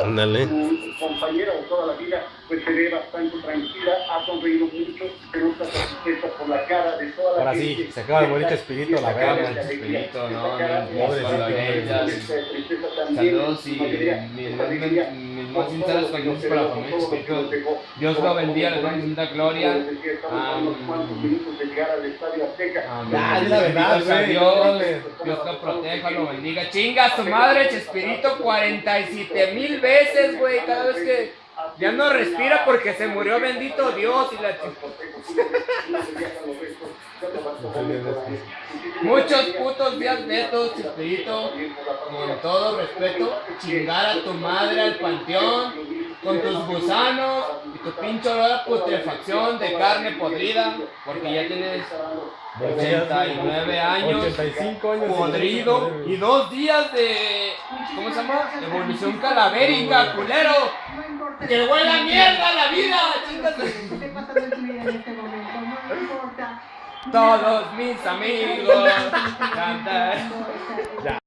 toda Ándale. su compañera de toda la vida, pues se ve bastante tranquila, ha sonreído mucho, se nota satisfecha por la cara de toda la Ahora gente. sí, se acaba el bonito espíritu, la cara Espíritu, no, de Saludos y para la familia dejó. Dios lo bendiga, le damos mucha gloria. Como les estamos a Estadio Azteca. Amén. La verdad, Dios, lo proteja, lo bendiga. Chinga a su madre, Chespirito, 47 mil veces, güey. Cada vez que ya no respira porque se murió, bendito Dios. Y la Muchos putos días netos, Chespirito. Con todo respeto, chingar a tu madre al panteón con tus gusanos y tu pinche olor a putrefacción de carne podrida, porque ya tienes 89 años, 85 años. podrido y dos días de, ¿cómo se llama? Evolución calavérica, culero. Que huele a mierda la vida, chingas. Lo que esté pasando en tu vida en este momento, no importa. Todos mis amigos.